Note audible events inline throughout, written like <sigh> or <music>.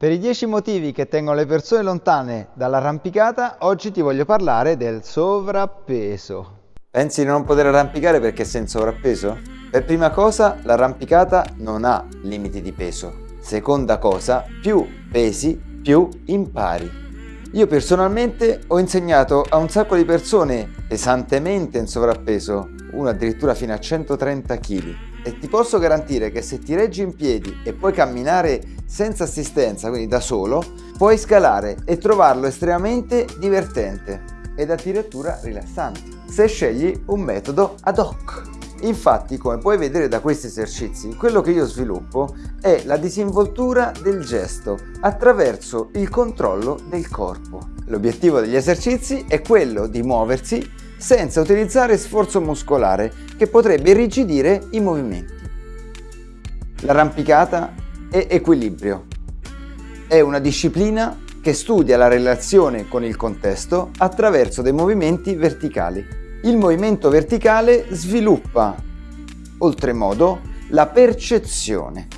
Per i 10 motivi che tengono le persone lontane dall'arrampicata, oggi ti voglio parlare del sovrappeso. Pensi di non poter arrampicare perché sei in sovrappeso? Per prima cosa, l'arrampicata non ha limiti di peso. Seconda cosa, più pesi, più impari. Io personalmente ho insegnato a un sacco di persone pesantemente in sovrappeso, uno addirittura fino a 130 kg e ti posso garantire che se ti reggi in piedi e puoi camminare senza assistenza, quindi da solo, puoi scalare e trovarlo estremamente divertente ed addirittura rilassante, se scegli un metodo ad hoc. Infatti, come puoi vedere da questi esercizi, quello che io sviluppo è la disinvoltura del gesto attraverso il controllo del corpo. L'obiettivo degli esercizi è quello di muoversi senza utilizzare sforzo muscolare che potrebbe irrigidire i movimenti. L'arrampicata è equilibrio. È una disciplina che studia la relazione con il contesto attraverso dei movimenti verticali. Il movimento verticale sviluppa, oltremodo, la percezione.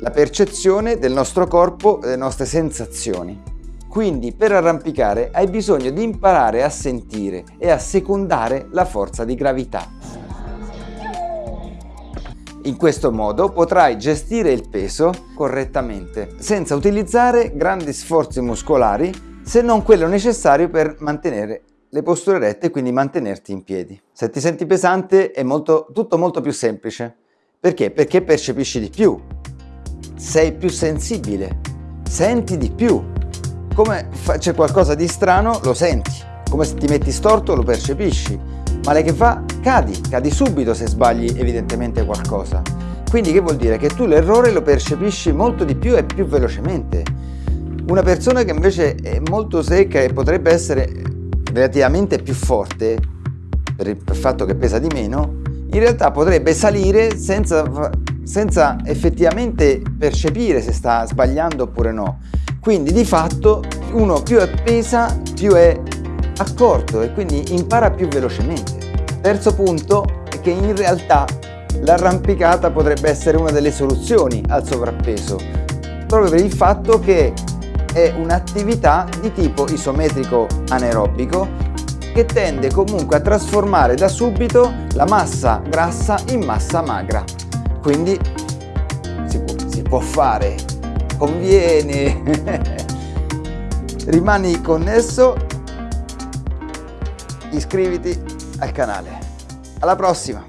La percezione del nostro corpo e delle nostre sensazioni. Quindi per arrampicare hai bisogno di imparare a sentire e a secondare la forza di gravità. In questo modo potrai gestire il peso correttamente, senza utilizzare grandi sforzi muscolari se non quello necessario per mantenere le posture rette e quindi mantenerti in piedi. Se ti senti pesante è molto, tutto molto più semplice. Perché? Perché percepisci di più, sei più sensibile, senti di più, come c'è qualcosa di strano lo senti, come se ti metti storto lo percepisci, male che fa cadi, cadi subito se sbagli evidentemente qualcosa. Quindi che vuol dire? Che tu l'errore lo percepisci molto di più e più velocemente. Una persona che invece è molto secca e potrebbe essere relativamente più forte, per il fatto che pesa di meno, in realtà potrebbe salire senza, senza effettivamente percepire se sta sbagliando oppure no. Quindi di fatto uno più è pesa più è accorto e quindi impara più velocemente. Terzo punto è che in realtà l'arrampicata potrebbe essere una delle soluzioni al sovrappeso proprio per il fatto che è un'attività di tipo isometrico anaerobico che tende comunque a trasformare da subito la massa grassa in massa magra quindi si può, si può fare conviene. <laughs> Rimani connesso. Iscriviti al canale. Alla prossima